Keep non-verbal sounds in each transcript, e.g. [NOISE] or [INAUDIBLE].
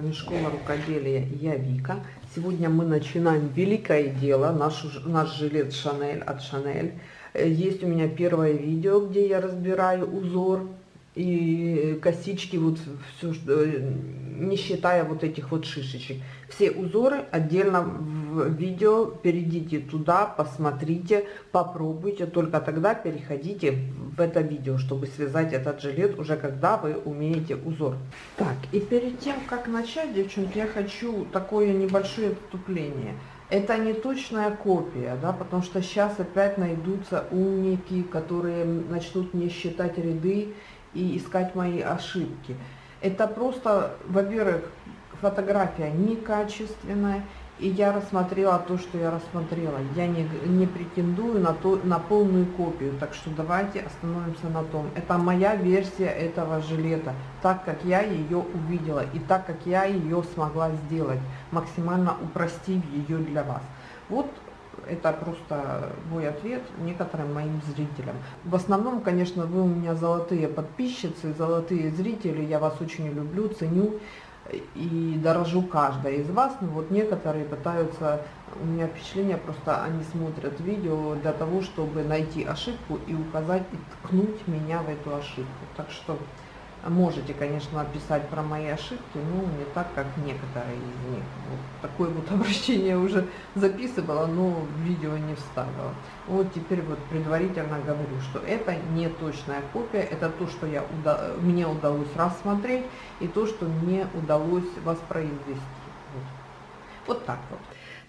вами Школа рукоделия Я Вика. Сегодня мы начинаем великое дело, наш, наш жилет Шанель от Шанель. Есть у меня первое видео, где я разбираю узор и косички, вот все, не считая вот этих вот шишечек. Все узоры отдельно в видео, перейдите туда, посмотрите, попробуйте, только тогда переходите в это видео, чтобы связать этот жилет уже когда вы умеете узор. Так, и перед тем, как начать, девчонки, я хочу такое небольшое отступление. Это не точная копия, да, потому что сейчас опять найдутся умники, которые начнут не считать ряды и искать мои ошибки. Это просто, во-первых, фотография некачественная, и я рассмотрела то, что я рассмотрела. Я не, не претендую на, то, на полную копию, так что давайте остановимся на том. Это моя версия этого жилета, так как я ее увидела и так как я ее смогла сделать, максимально упростив ее для вас. Вот это просто мой ответ некоторым моим зрителям. В основном, конечно, вы у меня золотые подписчицы, золотые зрители, я вас очень люблю, ценю и дорожу каждой из вас, но вот некоторые пытаются, у меня впечатление, просто они смотрят видео для того, чтобы найти ошибку и указать, и ткнуть меня в эту ошибку. Так что Можете, конечно, писать про мои ошибки, но не так, как некоторые из них. Вот такое вот [LAUGHS] обращение уже записывала, но в видео не вставила. Вот теперь вот предварительно говорю, что это не точная копия, это то, что я, мне удалось рассмотреть, и то, что мне удалось воспроизвести. Вот, вот так вот.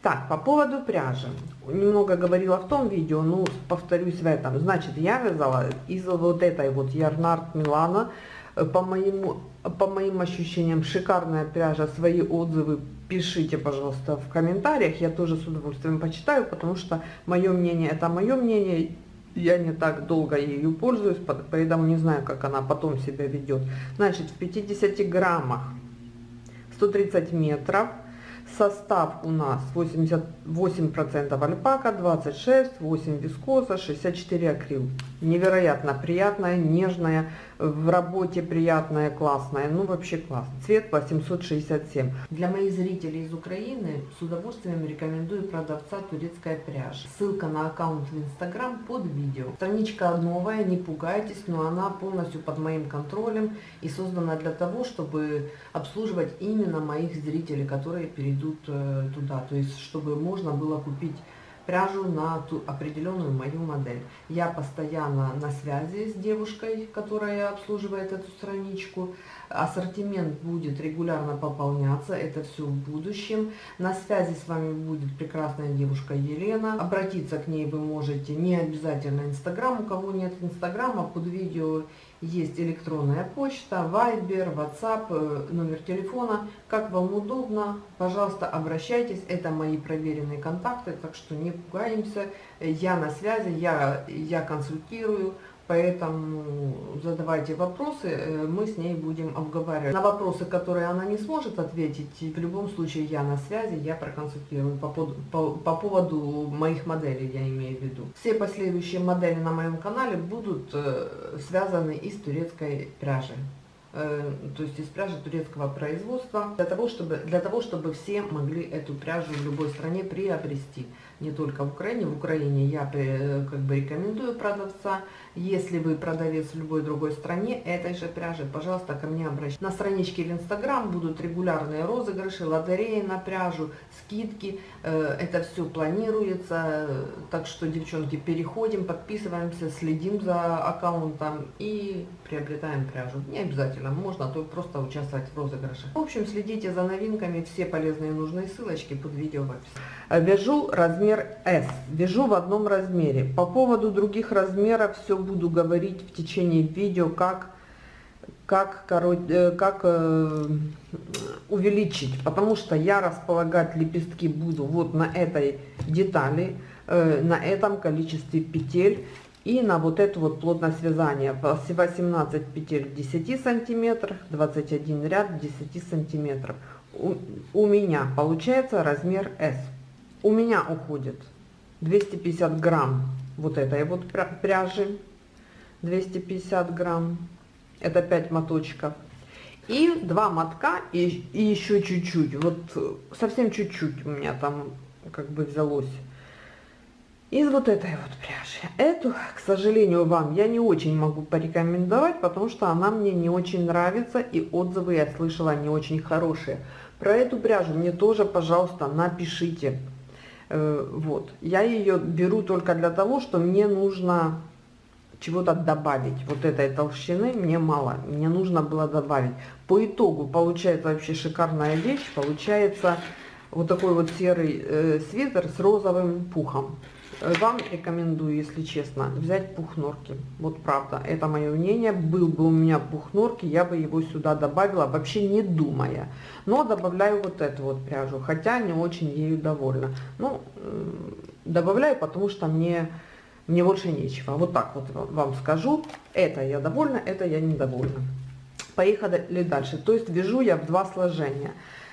Так, по поводу пряжи. Немного говорила в том видео, ну, повторюсь в этом. Значит, я вязала из вот этой вот Ярнард Милана, по, моему, по моим ощущениям, шикарная пряжа. Свои отзывы пишите, пожалуйста, в комментариях. Я тоже с удовольствием почитаю, потому что мое мнение – это мое мнение. Я не так долго ею пользуюсь, поэтому не знаю, как она потом себя ведет. Значит, в 50 граммах 130 метров – Состав у нас 88% альпака, 26, 8 вискоза, 64 акрил. Невероятно приятная, нежная, в работе приятная, классная, ну вообще класс. Цвет 867. Для моих зрителей из Украины с удовольствием рекомендую продавца турецкая пряжа. Ссылка на аккаунт в инстаграм под видео. Страничка новая, не пугайтесь, но она полностью под моим контролем и создана для того, чтобы обслуживать именно моих зрителей, которые перейдут э, туда. То есть, чтобы можно было купить пряжу на ту определенную мою модель. Я постоянно на связи с девушкой, которая обслуживает эту страничку. Ассортимент будет регулярно пополняться, это все в будущем. На связи с вами будет прекрасная девушка Елена. Обратиться к ней вы можете не обязательно Инстаграм, у кого нет Инстаграма, под видео есть электронная почта, Вайбер, WhatsApp, э, номер телефона. Как вам удобно, пожалуйста, обращайтесь. Это мои проверенные контакты, так что не пугаемся. Я на связи, я, я консультирую. Поэтому задавайте вопросы, э, мы с ней будем обговаривать. На вопросы, которые она не сможет ответить, в любом случае я на связи, я проконсультирую по, по, по поводу моих моделей, я имею в виду. Все последующие модели на моем канале будут э, связаны из турецкой пряжи. Э, то есть из пряжи турецкого производства, для того, чтобы, для того, чтобы все могли эту пряжу в любой стране приобрести не только в Украине. В Украине я э, как бы рекомендую продавца. Если вы продавец в любой другой стране этой же пряжи, пожалуйста, ко мне обращайтесь. На страничке в Инстаграм будут регулярные розыгрыши, лотереи на пряжу, скидки. Э, это все планируется. Так что, девчонки, переходим, подписываемся, следим за аккаунтом и приобретаем пряжу. Не обязательно, можно то просто участвовать в розыгрыше. В общем, следите за новинками, все полезные и нужные ссылочки под видео в описании. Вяжу размер размер S. Вяжу в одном размере. По поводу других размеров все буду говорить в течение видео, как, как, э, как э, увеличить. Потому что я располагать лепестки буду вот на этой детали, э, на этом количестве петель. И на вот это вот плотное связание 18 петель в 10 сантиметрах, 21 ряд в 10 сантиметров. У меня получается размер S у меня уходит 250 грамм вот этой вот пряжи 250 грамм это 5 моточков И два мотка, и, и еще чуть-чуть, вот совсем чуть-чуть у меня там как бы взялось. Из вот этой вот пряжи. Эту, к сожалению, вам я не очень могу порекомендовать, потому что она мне не очень нравится, и отзывы я слышала не очень хорошие. Про эту пряжу мне тоже, пожалуйста, напишите. Э, вот. Я ее беру только для того, что мне нужно чего-то добавить. Вот этой толщины мне мало, мне нужно было добавить. По итогу получается вообще шикарная вещь, получается вот такой вот серый э, свитер с розовым пухом. Вам рекомендую, если честно, взять пух норки. Вот правда, это мое мнение. Был бы у меня пух норки, я бы его сюда добавила, вообще не думая. Но добавляю вот эту вот пряжу, хотя не очень ею довольна. Ну, добавляю, потому что мне мне больше нечего. Вот так вот вам скажу. Это я довольна, это я недовольна. Поехали дальше. То есть вяжу я в два сложения.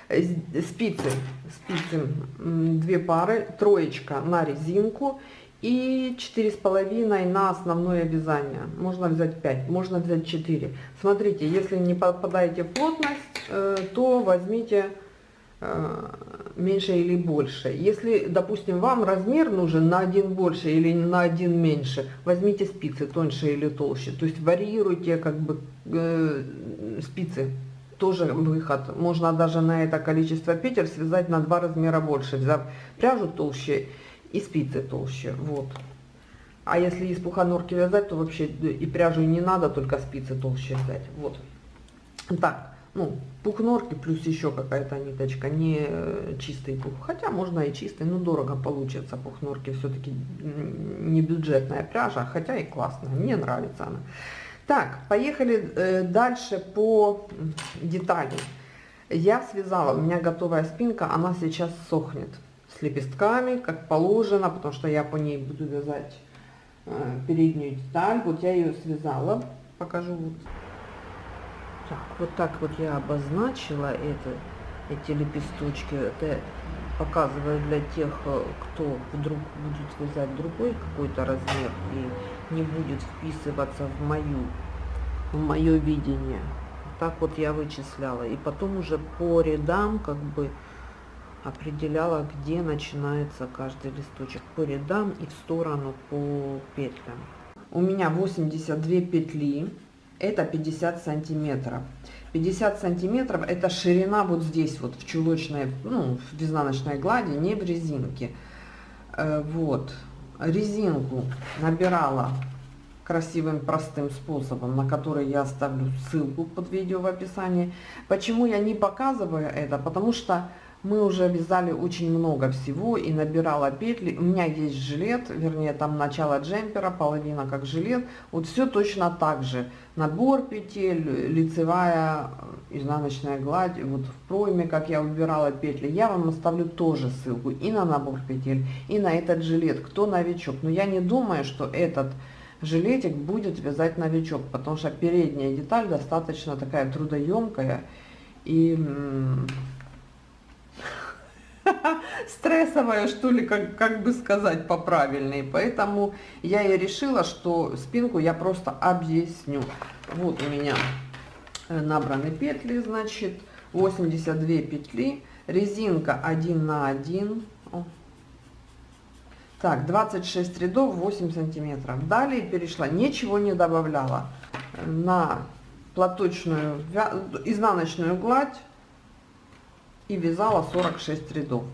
Спицы, спицы две пары, троечка на резинку и четыре с половиной на основное вязание. Можно взять 5, можно взять 4. Смотрите, если не попадаете в плотность, э, то возьмите Э, меньше или больше. Если, допустим, вам размер нужен на один больше или на один меньше, возьмите спицы тоньше или толще. То есть варьируйте как бы э, спицы. Тоже выход. Можно даже на это количество петель связать на два размера больше, взяв пряжу толще и спицы толще. Вот. А если из пуханорки вязать, то вообще и пряжу не надо, только спицы толще взять. Вот. Так ну, пух норки плюс еще какая-то ниточка, не э, чистый пух. Хотя можно и чистый, но дорого получится. Пух норки все-таки не бюджетная пряжа, хотя и классная. Мне нравится она. Так, поехали э, дальше по детали. Я связала, у меня готовая спинка, она сейчас сохнет с лепестками, как положено, потому что я по ней буду вязать э, переднюю деталь. Вот я ее связала, покажу вот так, вот так вот я обозначила это, эти лепесточки. Это показываю для тех, э, кто вдруг будет вязать другой какой-то размер и не будет вписываться в мою, в мое видение. Так вот я вычисляла. И потом уже по рядам как бы определяла, где начинается каждый листочек. По рядам и в сторону по петлям. У меня 82 петли это 50 сантиметров. 50 сантиметров это ширина вот здесь вот в чулочной, ну, в изнаночной глади, не в резинке. Э, вот, резинку набирала красивым простым способом, на который я оставлю ссылку под видео в описании. Почему я не показываю это? Потому что мы уже вязали очень много всего и набирала петли. У меня есть жилет, вернее там начало джемпера, половина как жилет. Вот все точно так же. Набор петель, лицевая, изнаночная гладь. Вот в пройме, как я выбирала петли, я вам оставлю тоже ссылку и на набор петель, и на этот жилет. Кто новичок? Но я не думаю, что этот жилетик будет вязать новичок, потому что передняя деталь достаточно такая трудоемкая и [LAUGHS] стрессовая, что ли, как, как бы сказать по-правильней. Поэтому я и решила, что спинку я просто объясню. Вот у меня э, набраны петли, значит, 82 петли, резинка 1 на 1. Так, 26 рядов, 8 сантиметров. Далее перешла, ничего не добавляла на платочную, изнаночную гладь и вязала 46 рядов.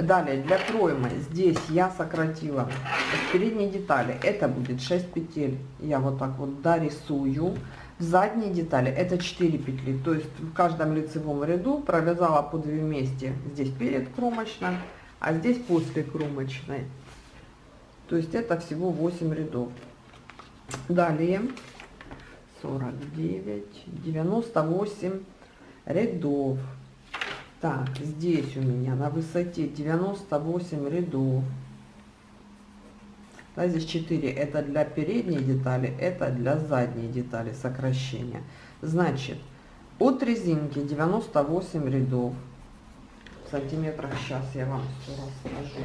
Далее для проймы здесь я сократила в передней детали. Это будет 6 петель. Я вот так вот дорисую. В задней детали это 4 петли. То есть в каждом лицевом ряду провязала по 2 вместе. Здесь перед кромочной а здесь после кромочной. То есть это всего 8 рядов. Далее 49 98 рядов так, здесь у меня на высоте 98 рядов. Да, здесь 4 это для передней детали, это для задней детали сокращения. Значит, от резинки 98 рядов. В сантиметрах сейчас я вам все расскажу.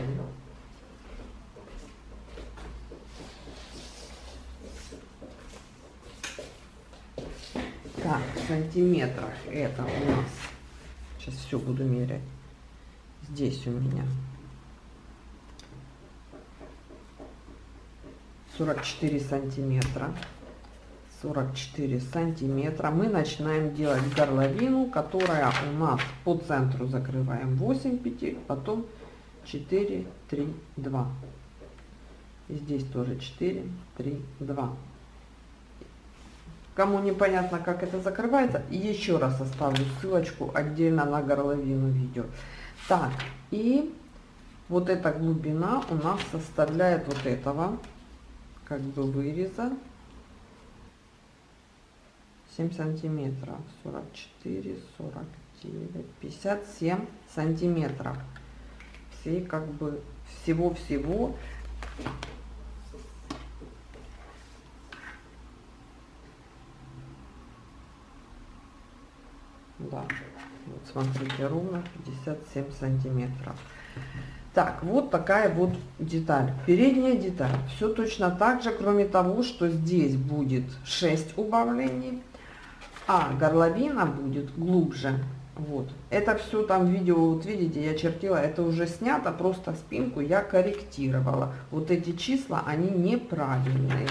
Так, сантиметрах это у нас, сейчас все буду мерять, здесь у меня 44 сантиметра. 44 сантиметра. Мы начинаем делать горловину, которая у нас по центру закрываем 8 петель, потом 4, 3, 2. И здесь тоже 4, 3, 2. Кому непонятно, как это закрывается, еще раз оставлю ссылочку отдельно на горловину видео. Так, и вот эта глубина у нас составляет вот этого как бы выреза. 7 сантиметров. 44 49 57 сантиметров. Всей как бы всего да вот смотрите ровно 57 сантиметров так, вот такая вот деталь. Передняя деталь. Все точно так же, кроме того, что здесь будет 6 убавлений, а горловина будет глубже. Вот. Это все там видео, вот видите, я чертила, это уже снято, просто спинку я корректировала. Вот эти числа, они неправильные.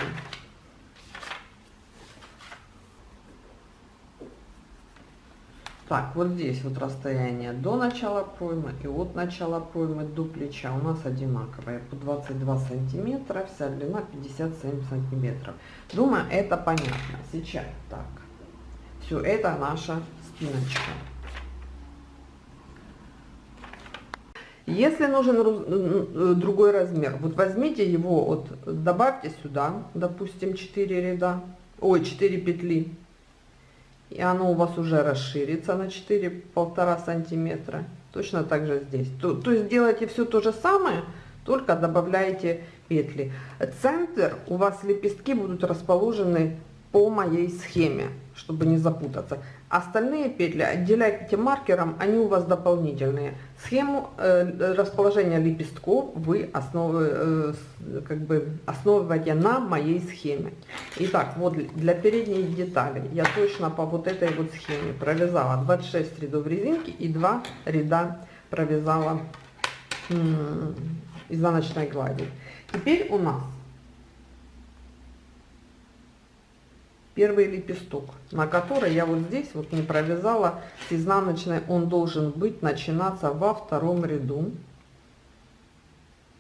Так, вот здесь вот расстояние до начала проймы и от начала проймы до плеча у нас одинаковое. По 22 сантиметра, вся длина 57 сантиметров. Думаю, это понятно. Сейчас так. Все, это наша спиночка. Если нужен другой размер, вот возьмите его, вот добавьте сюда, допустим, 4 ряда, ой, 4 петли и оно у вас уже расширится на 4-1,5 сантиметра. Точно так же здесь. То, то есть делайте все то же самое, только добавляете петли. Центр у вас лепестки будут расположены по моей схеме, чтобы не запутаться. Остальные петли отделяйте маркером, они у вас дополнительные. Схему э, расположения лепестков вы основы, э, как бы основываете на моей схеме. Итак, вот для передней детали я точно по вот этой вот схеме провязала 26 рядов резинки и 2 ряда провязала изнаночной глади. Теперь у нас первый лепесток, на который я вот здесь вот не провязала. С изнаночной, он должен быть начинаться во втором ряду.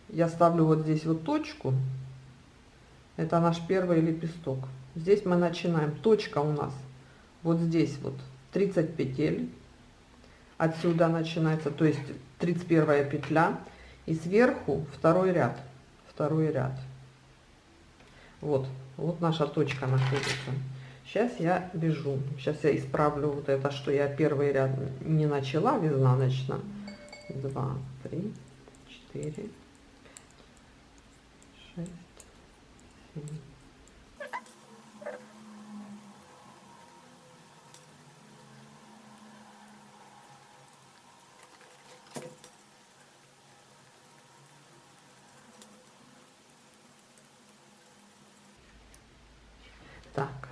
Я ставлю вот здесь вот точку, это наш первый лепесток. Здесь мы начинаем, точка у нас вот здесь вот 30 петель, отсюда начинается, то есть 31 петля, и сверху второй ряд, второй ряд. Вот, вот наша точка находится. Сейчас я вяжу. Сейчас я исправлю вот это, что я первый ряд не начала в изнаночном. 2, 3, 4, 6, 7,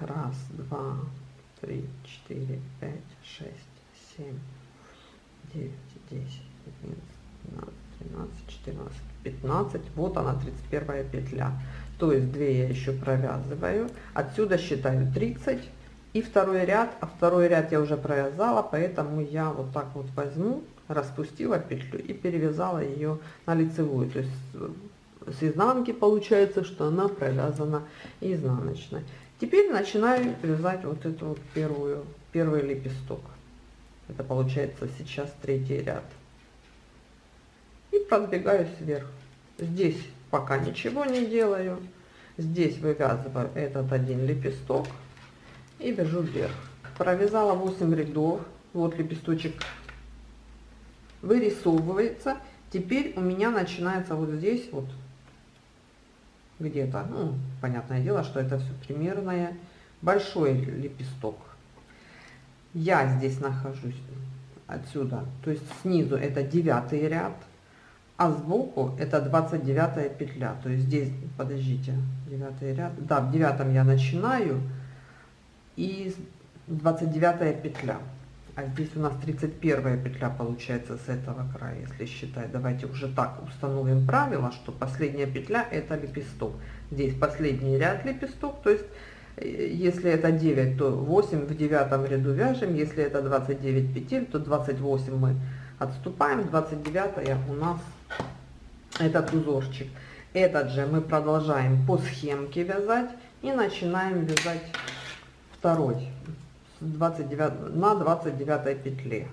раз, два, три, четыре, пять, шесть, семь, девять, десять, одиннадцать, двенадцать, четырнадцать, пятнадцать. Вот она, 31 петля. То есть 2 я еще провязываю. Отсюда считаю 30 и второй ряд. А второй ряд я уже провязала, поэтому я вот так вот возьму, распустила петлю и перевязала ее на лицевую. То есть с изнанки получается, что она провязана изнаночной. Теперь начинаю вязать вот эту вот первую, первый лепесток. Это получается сейчас третий ряд. И продвигаюсь вверх. Здесь пока ничего не делаю. Здесь вывязываю этот один лепесток и вяжу вверх. Провязала 8 рядов. Вот лепесточек вырисовывается. Теперь у меня начинается вот здесь вот где-то, ну, понятное дело, что это все примерное, большой лепесток. Я здесь нахожусь отсюда, то есть снизу это девятый ряд, а сбоку это 29 петля, то есть здесь, подождите, девятый ряд, да, в девятом я начинаю, и 29 петля. А здесь у нас 31 петля получается с этого края, если считать. Давайте уже так установим правило, что последняя петля это лепесток. Здесь последний ряд лепесток, то есть э, если это 9, то 8 в девятом ряду вяжем. Если это 29 петель, то 28 мы отступаем. 29 у нас этот узорчик. Этот же мы продолжаем по схемке вязать и начинаем вязать второй 29, на 29 петле.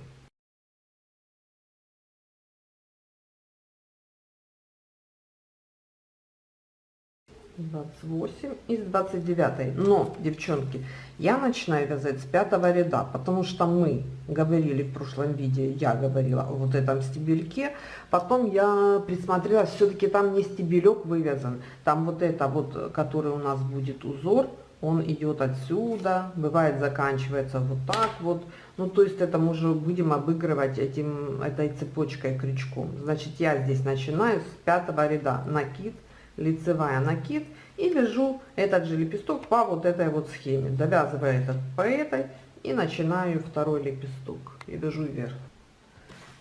28 из 29 но девчонки я начинаю вязать с пятого ряда потому что мы говорили в прошлом видео я говорила о вот этом стебельке. Потом я присмотрела все-таки там не стебелек вывязан. Там вот это вот который у нас будет узор он идет отсюда бывает заканчивается вот так вот. Ну то есть это мы уже будем обыгрывать этим этой цепочкой крючком. Значит я здесь начинаю с пятого ряда. Накид лицевая накид и вяжу этот же лепесток по вот этой вот схеме довязываю этот по этой и начинаю второй лепесток и вяжу вверх.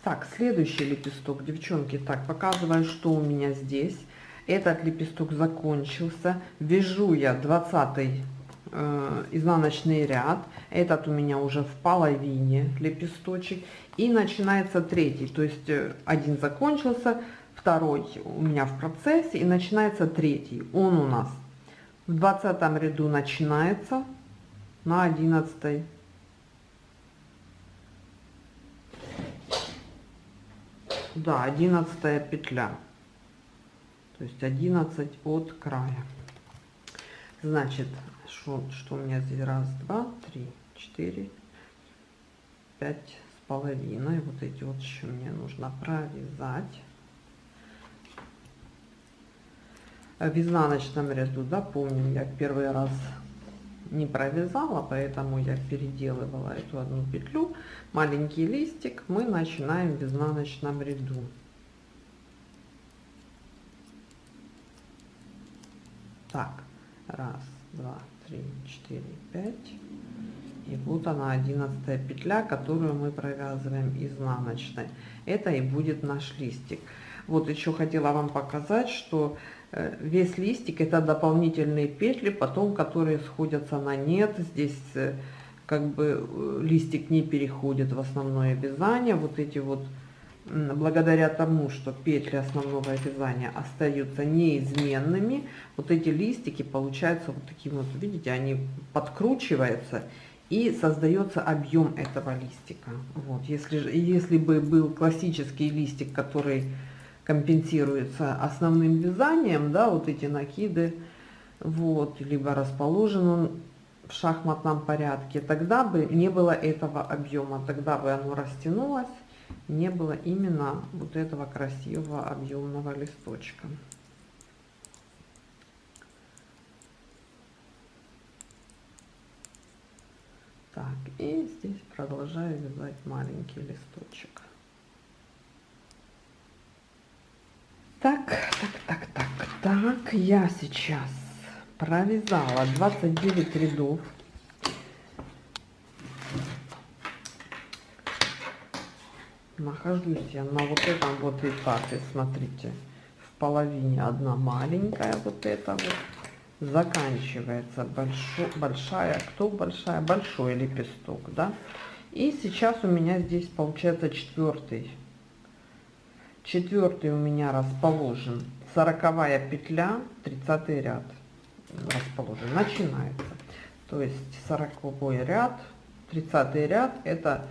Так следующий лепесток. Девчонки так показываю что у меня здесь этот лепесток закончился. Вяжу я 20 э, изнаночный ряд. Этот у меня уже в половине лепесточек. И начинается третий. То есть э, один закончился второй у меня в процессе и начинается третий. Он у нас в двадцатом ряду начинается на одиннадцатой да одиннадцатая петля то есть 11 от края значит что, что у меня здесь раз два три четыре пять с половиной вот эти вот еще мне нужно провязать в изнаночном ряду, да, помню, я первый раз не провязала, поэтому я переделывала эту одну петлю. Маленький листик мы начинаем в изнаночном ряду. Так, раз, два, три, четыре, пять. И вот она, одиннадцатая петля, которую мы провязываем изнаночной. Это и будет наш листик. Вот еще хотела вам показать, что Э, весь листик это дополнительные петли потом которые сходятся на нет здесь э, как бы э, листик не переходит в основное вязание вот эти вот благодаря тому что петли основного вязания остаются неизменными вот эти листики получаются вот таким вот видите они подкручиваются и создается объем этого листика. Вот если если бы был классический листик который компенсируется основным вязанием, да, вот эти накиды, вот, либо расположен он в шахматном порядке, тогда бы не было этого объема, тогда бы оно растянулось, не было именно вот этого красивого объемного листочка. Так, и здесь продолжаю вязать маленький листочек. Так, так, так, так, так, я сейчас провязала 29 рядов. Нахожусь я на вот этом вот этапе, смотрите, в половине одна маленькая вот эта вот, заканчивается большой, большая, кто большая, большой лепесток, да. И сейчас у меня здесь получается четвертый четвертый у меня расположен. Сороковая петля 30 ряд расположен. Начинается. То есть сороковой ряд 30 ряд это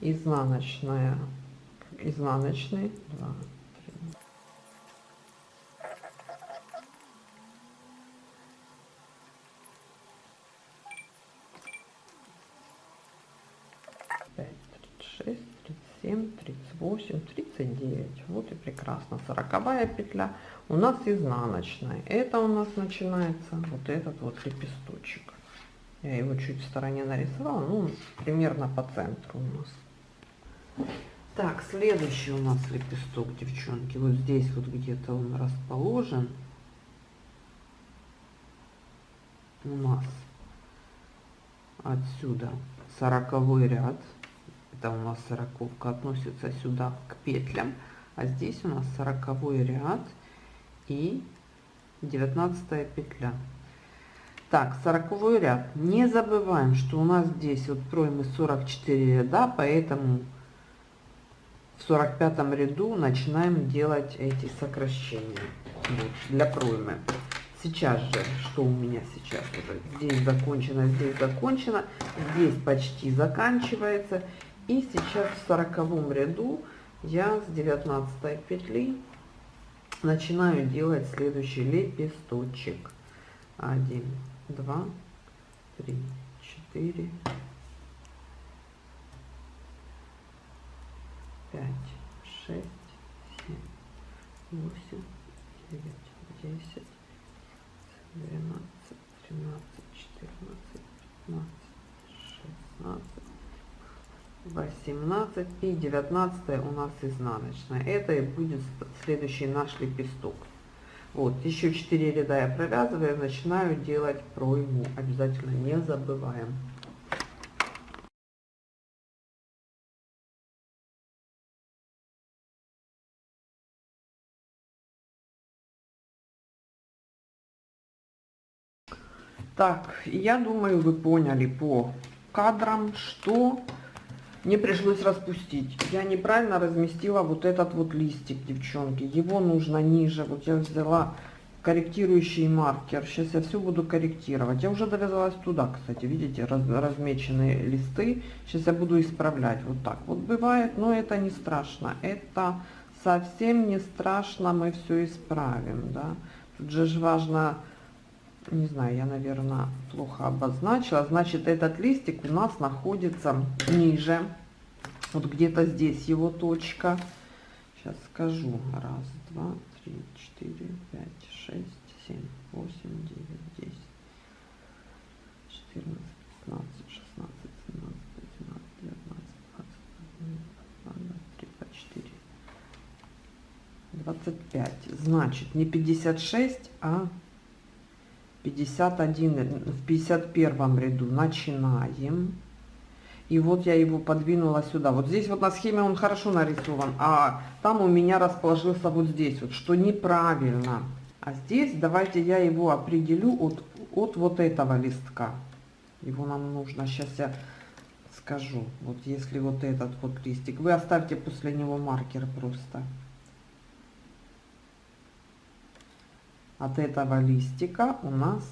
изнаночная изнаночный. 2 3. 5 36 37 38 39 вот и прекрасно. 40 петля у нас изнаночная. Это у нас начинается вот этот вот лепесточек. Я его чуть в стороне нарисовала ну примерно по центру у нас так следующий у нас лепесток девчонки. Вот здесь вот где-то он расположен. У нас отсюда 40 ряд. Это у нас сороковка относится сюда к петлям. А здесь у нас 40 ряд и 19 петля. Так 40 ряд. Не забываем что у нас здесь вот проймы 44 ряда поэтому в 45 ряду начинаем делать эти сокращения. Вот, для проймы. Сейчас же что у меня сейчас уже? Здесь закончено здесь закончено здесь почти заканчивается. И сейчас в сороковом ряду я с 19 петли начинаю делать следующий лепесточек. 1 2 3 4 5 6 7 8 9 10 12 13 14 15 16 18 и 19 у нас изнаночная. Это и будет следующий наш лепесток. Вот еще 4 ряда я провязываю начинаю делать пройму. Обязательно не забываем так я думаю вы поняли по кадрам что мне пришлось распустить. Я неправильно разместила вот этот вот листик, девчонки. Его нужно ниже. Вот я взяла корректирующий маркер. Сейчас я все буду корректировать. Я уже довязалась туда, кстати, видите, раз, размеченные листы. Сейчас я буду исправлять вот так. Вот бывает, но это не страшно. Это совсем не страшно, мы все исправим, да. Тут же важно, не знаю, я, наверное, плохо обозначила. Значит, этот листик у нас находится ниже вот где-то здесь его точка. Сейчас скажу. Раз, два, три, четыре, пять, шесть, семь, восемь, девять, десять, четырнадцать, пятнадцать, шестнадцать, семнадцать, восемнадцать, девятнадцать, двадцать, двадцать три, двадцать четыре, двадцать пять. Значит, не пятьдесят шесть, а пятьдесят один в пятьдесят первом ряду начинаем и вот я его подвинула сюда. Вот здесь вот на схеме он хорошо нарисован, а там у меня расположился вот здесь вот, что неправильно. А здесь давайте я его определю от, от вот этого листка. Его нам нужно, сейчас я скажу. Вот если вот этот вот листик, вы оставьте после него маркер просто. От этого листика у нас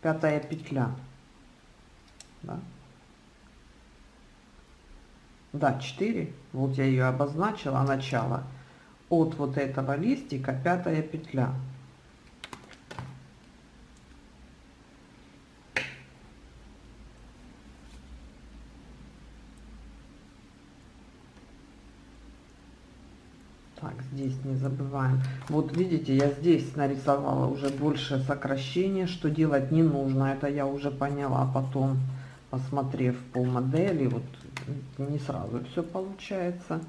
пятая петля. Да? да 4 вот я ее обозначила начало от вот этого листика пятая петля так здесь не забываем вот видите я здесь нарисовала уже больше сокращения что делать не нужно это я уже поняла потом посмотрев по модели вот не сразу все получается.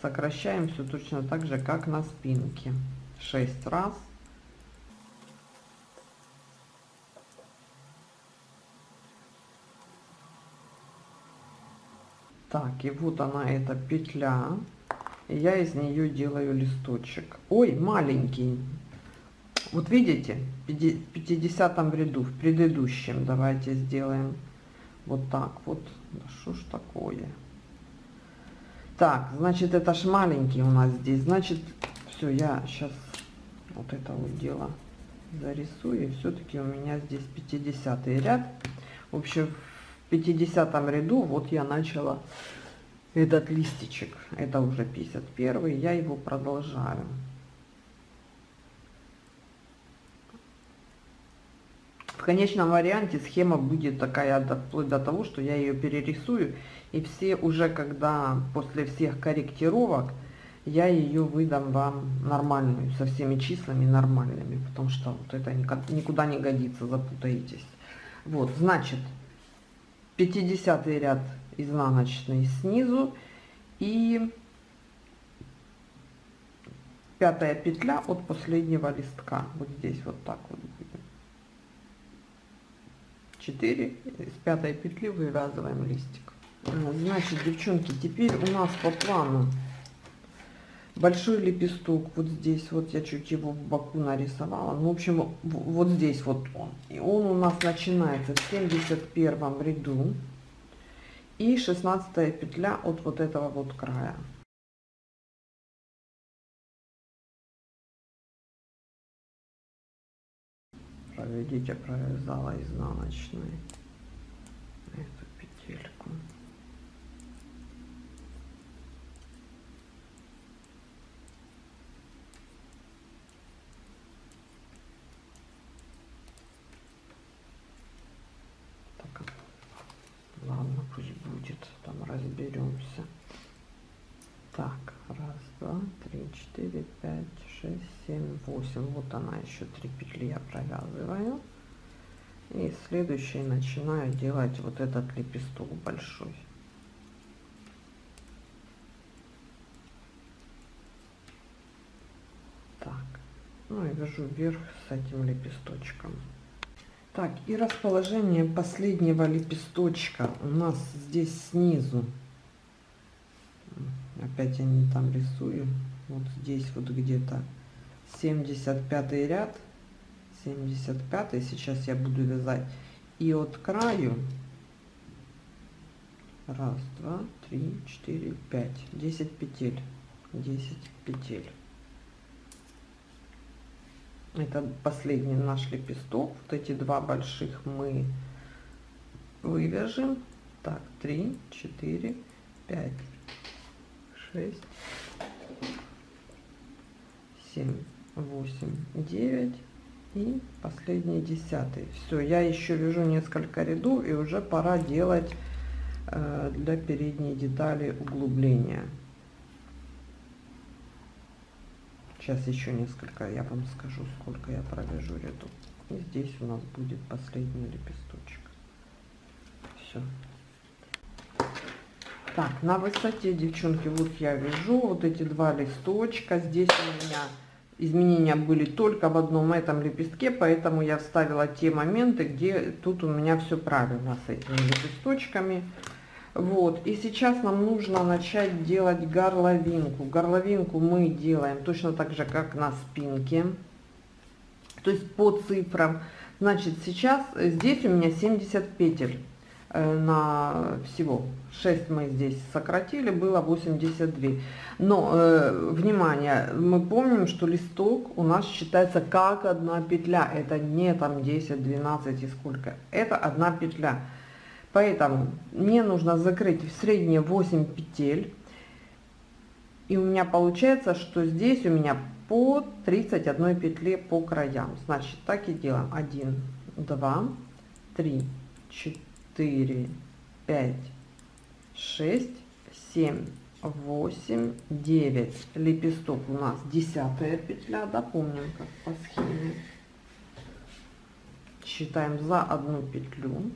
Сокращаем все точно так же, как на спинке. 6 раз. Так, и вот она, эта петля. Я из нее делаю листочек. Ой, маленький. Вот видите, в 50 ряду, в предыдущем, давайте сделаем вот так вот. Да что ж такое? Так, значит, это ж маленький у нас здесь. Значит, все, я сейчас вот это вот дело зарисую. Все-таки у меня здесь 50 ряд. В общем, в 50 ряду вот я начала этот листичек. Это уже 51. Я его продолжаю. В конечном варианте схема будет такая, вплоть до того, что я ее перерисую. И все уже, когда после всех корректировок, я ее выдам вам нормальную, со всеми числами нормальными. Потому что вот это никуда не годится, запутаетесь. Вот, значит, 50 ряд изнаночный снизу. И пятая петля от последнего листка. Вот здесь вот так вот будет. 4 с пятой петли вывязываем листик. Значит девчонки теперь у нас по плану большой лепесток. Вот здесь вот я чуть его в боку нарисовала. Ну в общем вот здесь вот он. И он у нас начинается в 71 ряду и 16 петля от вот этого вот края. Проведите провязала изнаночной эту петельку ладно пусть будет там разберемся. Так раз два три четыре пять шесть семь восемь. Вот она еще три петли я провязываю. И следующий начинаю делать вот этот лепесток большой. Так ну и вяжу вверх с этим лепесточком так, и расположение последнего лепесточка у нас здесь снизу. Опять я не там рисую. Вот здесь вот где-то 75 ряд. 75 сейчас я буду вязать. И от краю раз, два, три, четыре, пять, десять петель. 10 петель это последний наш лепесток. Вот эти два больших мы вывяжем. Так 3 4 5 6 7 8 9 и последний десятый. Все я еще вяжу несколько рядов и уже пора делать э, для передней детали углубления Сейчас еще несколько, я вам скажу, сколько я провяжу ряду. И здесь у нас будет последний лепесточек. Все. Так, на высоте, девчонки, вот я вяжу вот эти два листочка. Здесь у меня изменения были только в одном этом лепестке, поэтому я вставила те моменты, где тут у меня все правильно с этими лепесточками. Вот, и сейчас нам нужно начать делать горловинку. Горловинку мы делаем точно так же, как на спинке, то есть по цифрам. Значит, сейчас здесь у меня 70 петель э, на всего. 6 мы здесь сократили было 82 но э, внимание мы помним что листок у нас считается как одна петля. Это не там 10 12 и сколько. Это одна петля Поэтому мне нужно закрыть в средние 8 петель. И у меня получается, что здесь у меня по 31 петле по краям. Значит, так и делаем. 1, 2, 3, 4, 5, 6, 7, 8, 9. Лепесток у нас 10 петля. Да, как по схеме. Считаем за одну петлю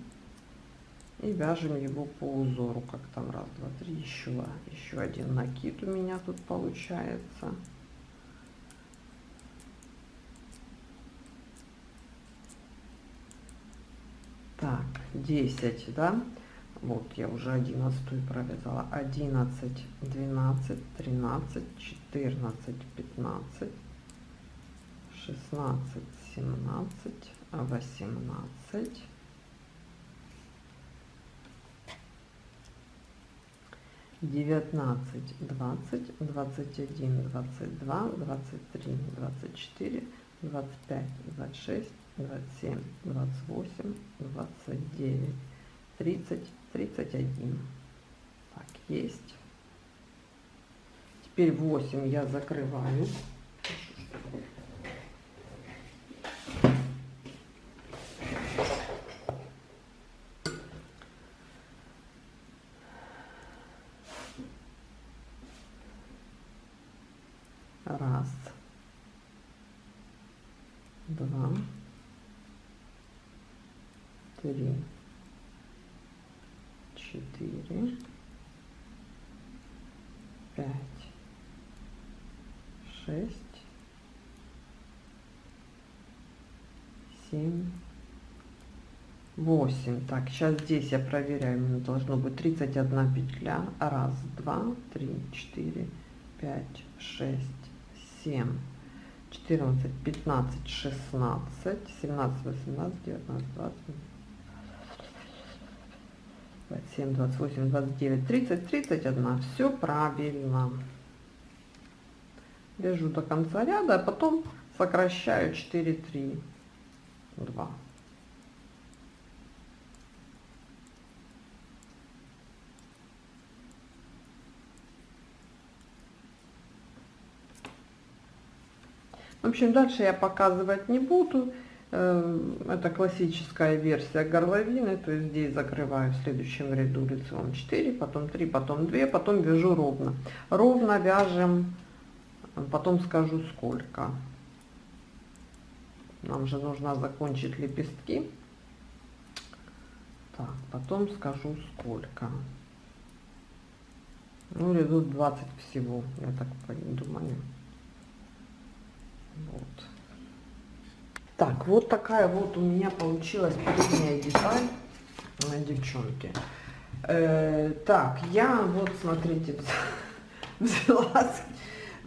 и вяжем его по узору как там раз два три еще еще один накид у меня тут получается. Так 10 да? Вот я уже 11 провязала. 11 12 13 14 15 16 17 18 19, 20, 21, 22, 23, 24, 25, 26, 27, 28, 29, 30, 31. Так, есть. Теперь 8 я закрываю. Шесть, семь, 8 так сейчас здесь я проверяю у должно быть 31 петля. Раз два три четыре пять шесть семь. 14 15 16 17 18 19 20 27 28 29 30 31 все правильно вяжу до конца ряда а потом сокращаю 4 3 2 В общем, дальше я показывать не буду. Э, это классическая версия горловины, то есть здесь закрываю в следующем ряду лицевом 4, потом 3, потом 2, потом вяжу ровно. Ровно вяжем, потом скажу сколько. Нам же нужно закончить лепестки. Так, потом скажу сколько. Ну, рядов 20 всего, я так думаю. Вот. Так, вот такая вот у меня получилась передняя деталь, девчонки. Э, так, я вот, смотрите, [LAUGHS] взяла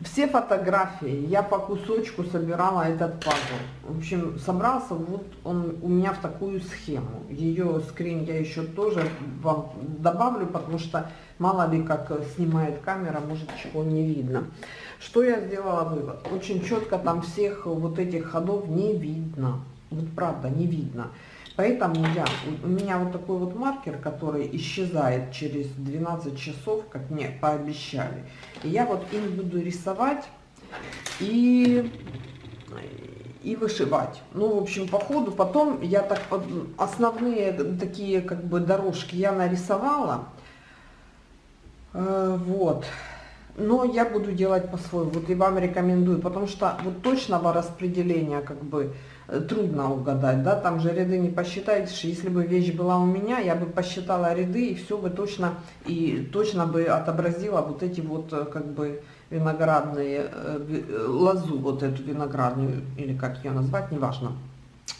все фотографии, я по кусочку собирала этот пазл. В общем, собрался вот он у меня в такую схему. Ее скрин я еще тоже вам добавлю, потому что мало ли как снимает камера, может чего не видно. Что я сделала вывод? Очень четко там всех вот этих ходов не видно. Вот правда, не видно. Поэтому я, у меня вот такой вот маркер, который исчезает через 12 часов, как мне пообещали. И я вот им буду рисовать и, и вышивать. Ну, в общем, по ходу потом я так, основные такие как бы дорожки я нарисовала. Э, вот но я буду делать по-своему, вот и вам рекомендую, потому что вот точного распределения как бы трудно угадать, да, там же ряды не посчитаешь, если бы вещь была у меня, я бы посчитала ряды и все бы точно, и точно бы отобразила вот эти вот э, как бы виноградные, э, лозу вот эту виноградную, или как ее назвать, неважно.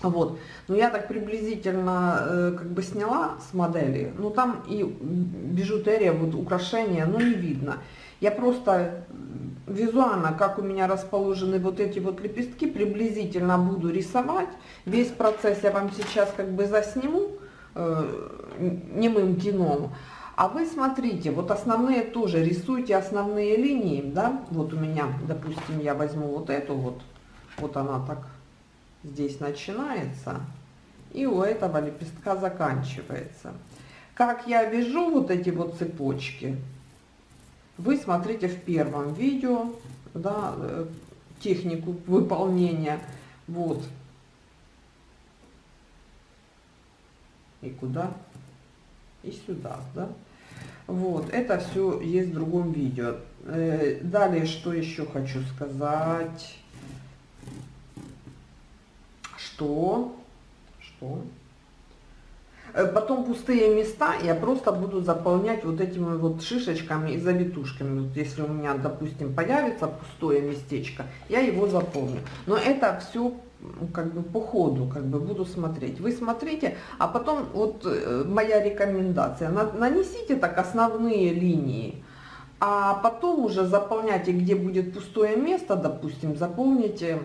Вот, но я так приблизительно как бы сняла с модели, ну там и бижутерия, вот украшения, ну не видно. Я просто визуально, как у меня расположены вот эти вот лепестки, приблизительно буду рисовать. Весь процесс я вам сейчас как бы засниму э, немым кином. А вы смотрите, вот основные тоже рисуйте основные линии, да, вот у меня, допустим, я возьму вот эту вот, вот она так здесь начинается, и у этого лепестка заканчивается. Как я вяжу вот эти вот цепочки, вы смотрите в первом видео, да, э, технику выполнения. Вот. И куда? И сюда, да. Вот, это все есть в другом видео. Э, далее, что еще хочу сказать. Что? Что? Э, потом пустые места я просто буду заполнять вот этими вот шишечками и завитушками. Вот если у меня, допустим, появится пустое местечко, я его заполню. Но это все как бы по ходу как бы буду смотреть. Вы смотрите, а потом вот э, моя рекомендация. Нанесите так основные линии. А потом уже заполняйте, где будет пустое место, допустим, заполните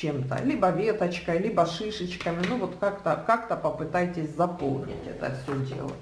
чем-то, либо веточкой, либо шишечками, ну вот как-то как, -то, попытайтесь заполнить это все дело.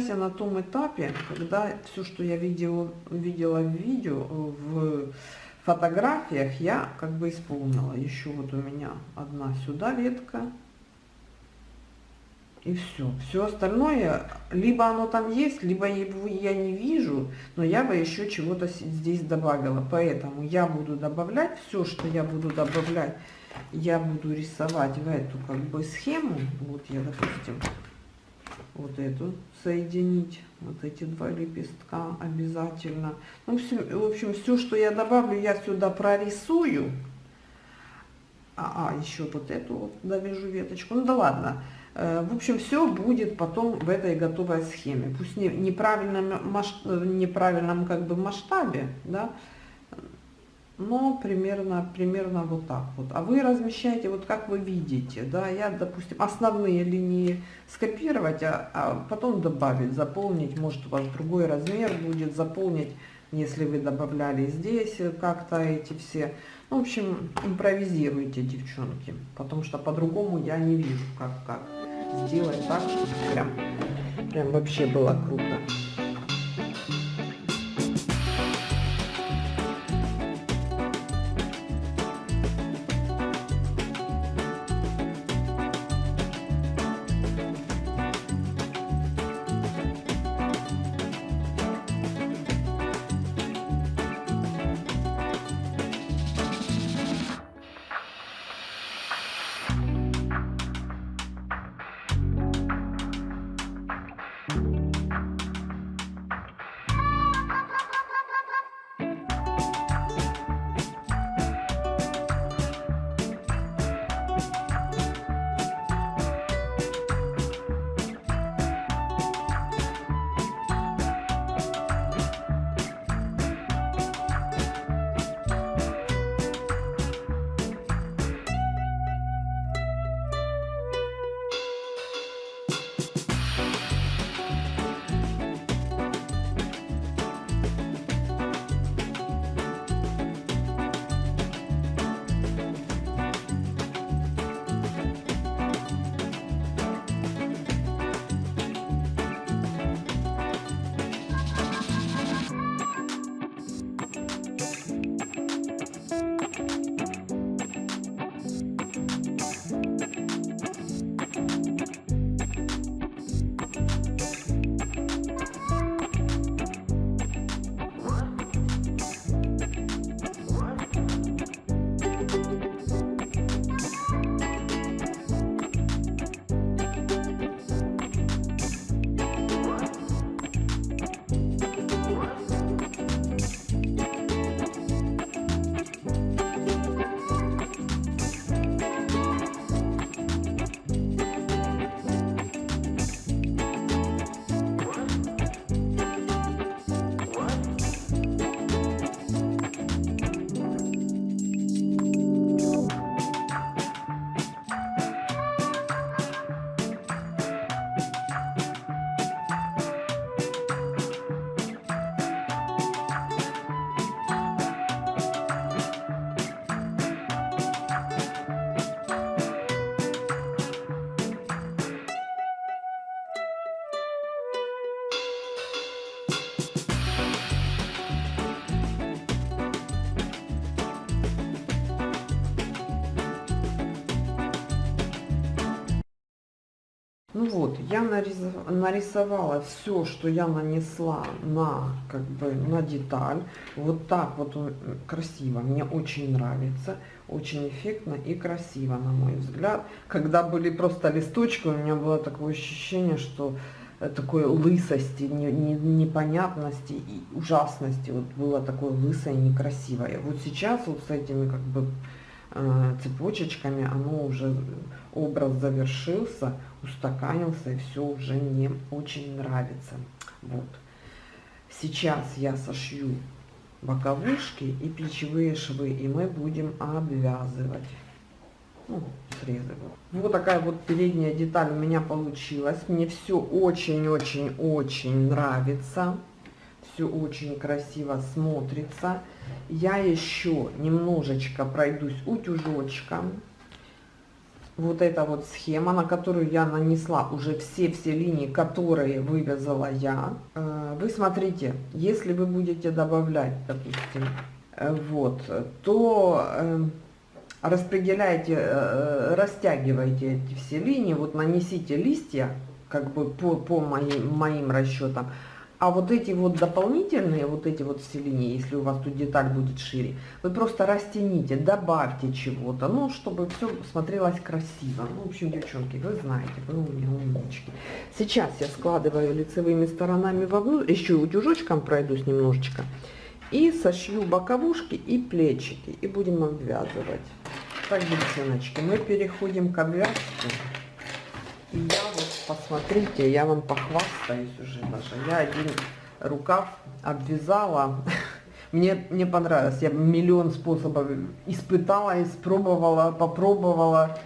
Сейчас я на том этапе, когда все, что я видела, видела в видео, в фотографиях, я как бы исполнила. Еще вот у меня одна сюда ветка. И все. Все остальное, либо оно там есть, либо я не вижу, но я бы еще чего-то здесь добавила. Поэтому я буду добавлять, все, что я буду добавлять, я буду рисовать в эту как бы схему. Вот я, допустим, вот эту соединить, вот эти два лепестка обязательно. Ну, все, в общем, все, что я добавлю, я сюда прорисую. А, а еще вот эту вот довяжу веточку. Ну да ладно. Э, в общем, все будет потом в этой готовой схеме. Пусть не неправильном, масштаб, неправильном как бы масштабе, да, но примерно, примерно вот так вот. А вы размещаете вот как вы видите, да, я, допустим, основные линии скопировать, а, а потом добавить, заполнить, может у вас другой размер будет, заполнить, если вы добавляли здесь как-то эти все. Ну, в общем, импровизируйте, девчонки, потому что по-другому я не вижу, как, как сделать так, чтобы прям, прям вообще было круто. Ну вот, я нарисовала все, что я нанесла на, как бы, на деталь. Вот так вот красиво, мне очень нравится, очень эффектно и красиво, на мой взгляд. Когда были просто листочки, у меня было такое ощущение, что э, такой лысости, не, не, непонятности и ужасности. Вот было такое лысое, некрасивое. Вот сейчас вот с этими как бы цепочечками оно уже образ завершился, устаканился и все уже мне очень нравится. Вот. Сейчас я сошью боковушки и плечевые швы, и мы будем обвязывать. Ну, срезы. Вот такая вот передняя деталь у меня получилась. Мне все очень-очень-очень нравится. Все очень красиво смотрится. Я еще немножечко пройдусь утюжочком вот эта вот схема, на которую я нанесла уже все-все линии, которые вывязала я. Э, вы смотрите, если вы будете добавлять, допустим, э, вот, то э, распределяйте, растягивайте эти все линии, вот нанесите листья, как бы по, по моим, моим расчетам, а вот эти вот дополнительные, вот эти вот все линии, если у вас тут деталь будет шире, вы просто растяните, добавьте чего-то, ну, чтобы все смотрелось красиво. Ну, в общем, девчонки, вы знаете, вы у меня умнички. Сейчас я складываю лицевыми сторонами вовнутрь, еще утюжочком пройдусь немножечко, и сошью боковушки и плечики, и будем обвязывать. Так, девчоночки, мы переходим к обвязке. И я посмотрите, я вам похвастаюсь уже даже. Я один рукав обвязала. [LAUGHS] Мне, мне понравилось. Я миллион способов испытала, испробовала, попробовала.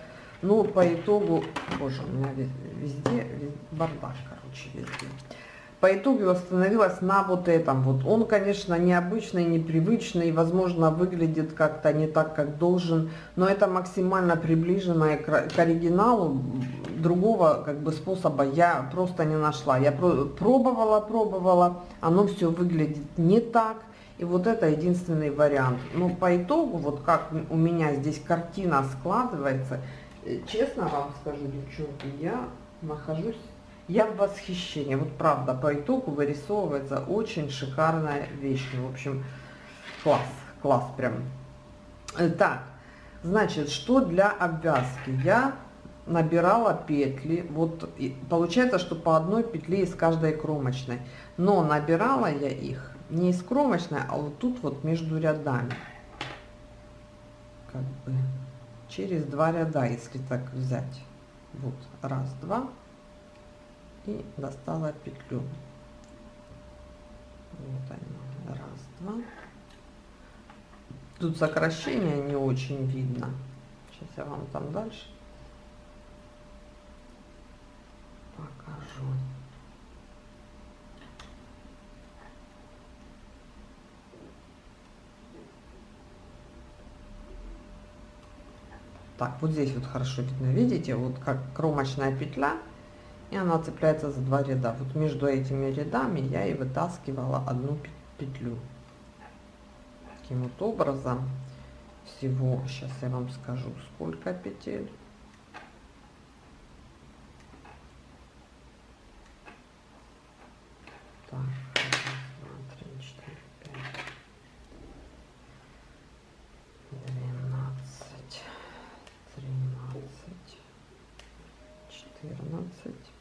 Ну, по итогу, боже, у меня везде, везде бардак, короче, везде по итогу остановилась на вот этом. Вот он, конечно, необычный, непривычный, возможно, выглядит как-то не так, как должен, но это максимально приближенное к, оригиналу. Другого как бы способа я просто не нашла. Я пробовала, пробовала, оно все выглядит не так. И вот это единственный вариант. Но по итогу, вот как у меня здесь картина складывается, э, честно вам скажу, девчонки, я нахожусь я в восхищении. Вот правда, по итогу вырисовывается очень шикарная вещь. В общем, класс, класс прям. Э, так, значит, что для обвязки? Я набирала петли, вот получается, что по одной петле из каждой кромочной. Но набирала я их не из кромочной, а вот тут вот между рядами. Как бы через два ряда, если так взять. Вот, раз, два, и достала петлю. Вот они, раз, два. Тут сокращение не очень видно. Сейчас я вам там дальше покажу. Так, вот здесь вот хорошо видно, видите, вот как кромочная петля и она цепляется за два ряда. Вот между этими рядами я и вытаскивала одну петлю. Таким вот образом всего, сейчас я вам скажу, сколько петель. Так, два, три, четыре, пять. 12, 13, 14,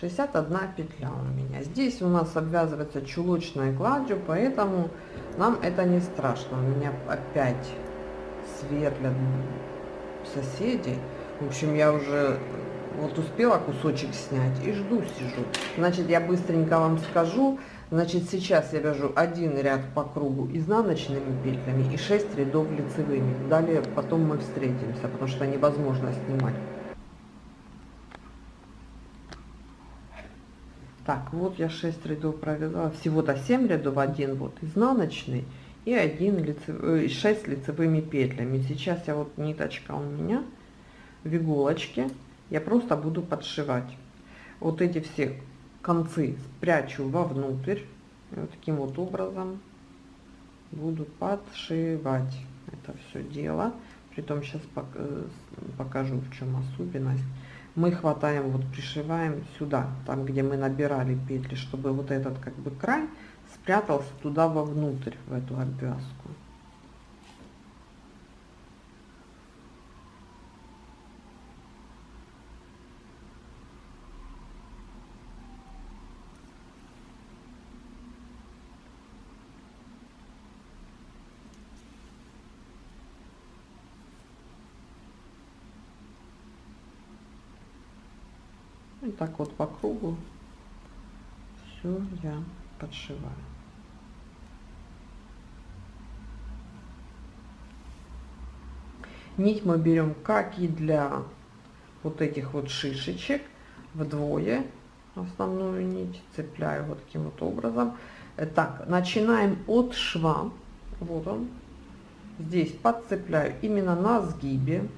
61 петля у меня. Здесь у нас обвязывается чулочной гладью, поэтому нам это не страшно. У меня опять сверлят соседи. В общем, я уже вот успела кусочек снять и жду, сижу. Значит, я быстренько вам скажу. Значит, сейчас я вяжу один ряд по кругу изнаночными петлями и 6 рядов лицевыми. Далее потом мы встретимся, потому что невозможно снимать. Так, вот я 6 рядов провязала, всего-то 7 рядов, один вот изнаночный и один лицев... 6 э, лицевыми петлями. Сейчас я вот ниточка у меня в иголочке, я просто буду подшивать. Вот эти все концы спрячу вовнутрь, вот таким вот образом буду подшивать это все дело. Притом сейчас э, покажу, в чем особенность мы хватаем, вот пришиваем сюда, там, где мы набирали петли, чтобы вот этот как бы край спрятался туда вовнутрь, в эту обвязку. Так вот по кругу все я подшиваю. Нить мы берем, как и для вот этих вот шишечек, вдвое основную нить, цепляю вот таким вот образом. Так, начинаем от шва, вот он, здесь подцепляю именно на сгибе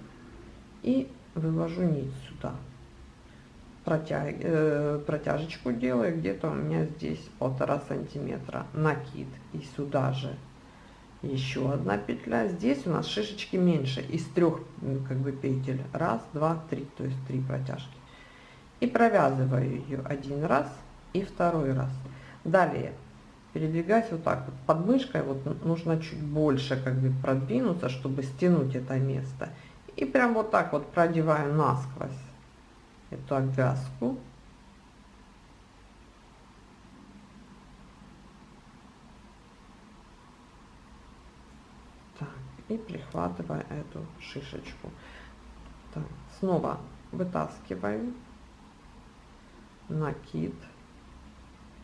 и вывожу нить сюда протяг, э, протяжечку делаю где-то у меня здесь полтора сантиметра накид и сюда же еще одна петля. Здесь у нас шишечки меньше из трех как бы петель. Раз два три то есть три протяжки. И провязываю ее один раз и второй раз. Далее передвигаясь вот так вот под мышкой вот нужно чуть больше как бы продвинуться чтобы стянуть это место. И прям вот так вот продеваю насквозь эту обвязку. Так, и прихватываю эту шишечку. Так, снова вытаскиваю накид.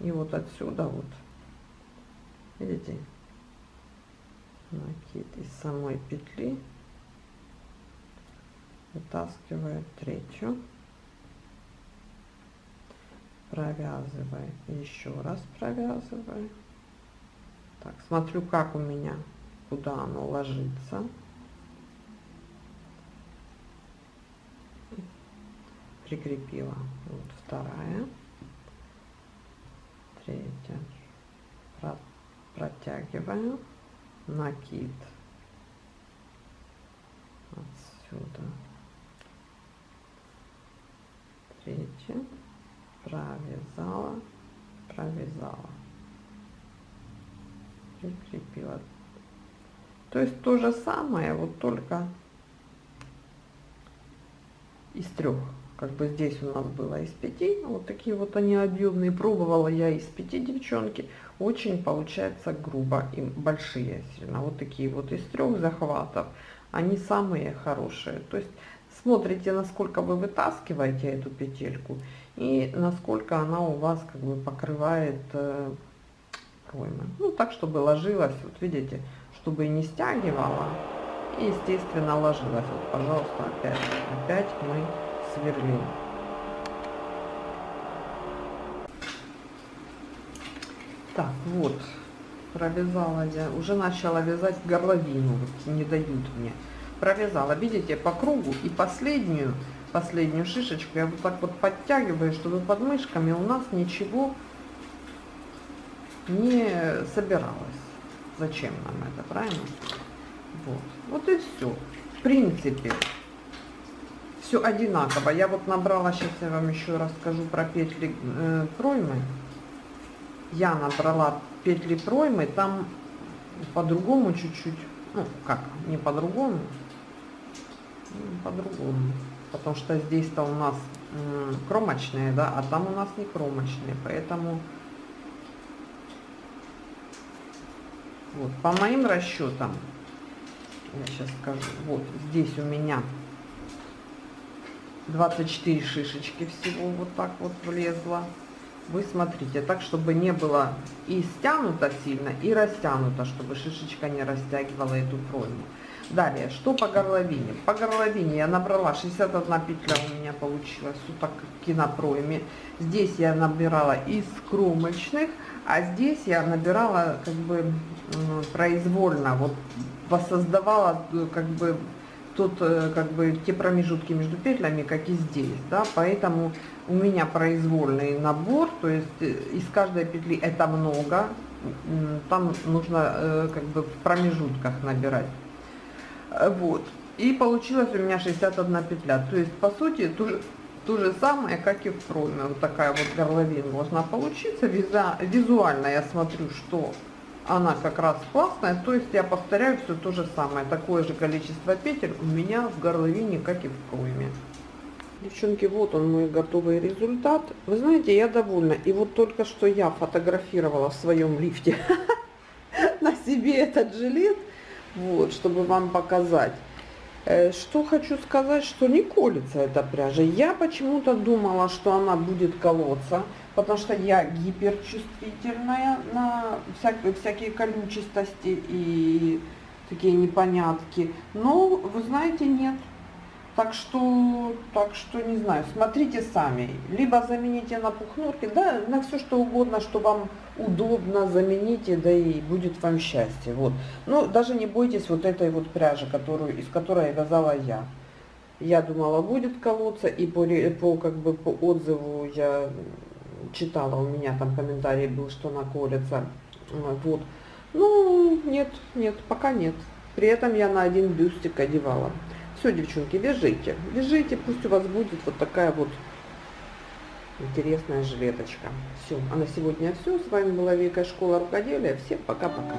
И вот отсюда вот, видите, накид из самой петли вытаскиваю третью провязываю еще раз провязываю так смотрю как у меня куда оно ложится. Прикрепила вот вторая. Третья. Про, протягиваю. Накид. Отсюда. Третья провязала, провязала, прикрепила. То есть то же самое, вот только из трех. Как бы здесь у нас было из пяти, вот такие вот они объемные. Пробовала я из пяти девчонки. Очень получается грубо и большие сильно. Вот такие вот из трех захватов. Они самые хорошие. То есть смотрите, насколько вы вытаскиваете эту петельку и насколько она у вас как бы покрывает э, проймы. Ну, так, чтобы ложилась, вот видите, чтобы не стягивала, и, естественно, ложилась. Вот, пожалуйста, опять, опять мы сверлим. Так, вот, провязала я, уже начала вязать горловину, вот не дают мне. Провязала, видите, по кругу и последнюю последнюю шишечку я вот так вот подтягиваю, чтобы под мышками у нас ничего не собиралось. Зачем нам это, правильно? Вот, вот и все. В принципе, все одинаково. Я вот набрала, сейчас я вам еще расскажу про петли э, проймы. Я набрала петли проймы, там по-другому чуть-чуть, ну как, не по-другому, по-другому потому что здесь-то у нас кромочные, да, а там у нас не кромочные, поэтому вот по моим расчетам, я сейчас скажу, вот здесь у меня 24 шишечки всего вот так вот влезло. Вы смотрите, так, чтобы не было и стянуто сильно, и растянуто, чтобы шишечка не растягивала эту пройму. Далее, что по горловине? По горловине я набрала 61 петля у меня получилась, вот так в кинопроеме. Здесь я набирала из кромочных, а здесь я набирала как бы произвольно, вот воссоздавала э, как бы тут э, как бы те промежутки между петлями, как и здесь, да, поэтому у меня произвольный набор, то есть э, из каждой петли это много, там нужно как бы в промежутках набирать. Вот. И получилось у меня 61 петля. То есть, по сути, то же, то же самое, как и в проме. Вот такая вот горловина должна получиться. Виза, визуально я смотрю, что она как раз классная. То есть, я повторяю все то же самое. Такое же количество петель у меня в горловине, как и в проме. Девчонки, вот он мой готовый результат. Вы знаете, я довольна. И вот только что я фотографировала в своем лифте [LAUGHS] на себе этот жилет вот, чтобы вам показать. Э, что хочу сказать, что не колется эта пряжа. Я почему-то думала, что она будет колоться, потому что я гиперчувствительная на всякие, всякие колючестости и такие непонятки. Но, вы знаете, нет. Так что, так что не знаю, смотрите сами. Либо замените на пухнурки, да, на все что угодно, что вам удобно, замените, да и будет вам счастье. Вот. Но даже не бойтесь вот этой вот пряжи, которую, из которой вязала я. Я думала, будет колоться, и по, по, как бы, по отзыву я читала, у меня там комментарий был, что она колется. Вот. Ну, нет, нет, пока нет. При этом я на один бюстик одевала. Все, девчонки, вяжите. Вяжите, пусть у вас будет вот такая вот интересная жилеточка. Все, а на сегодня все. С вами была Вика Школа Рукоделия. Всем пока-пока.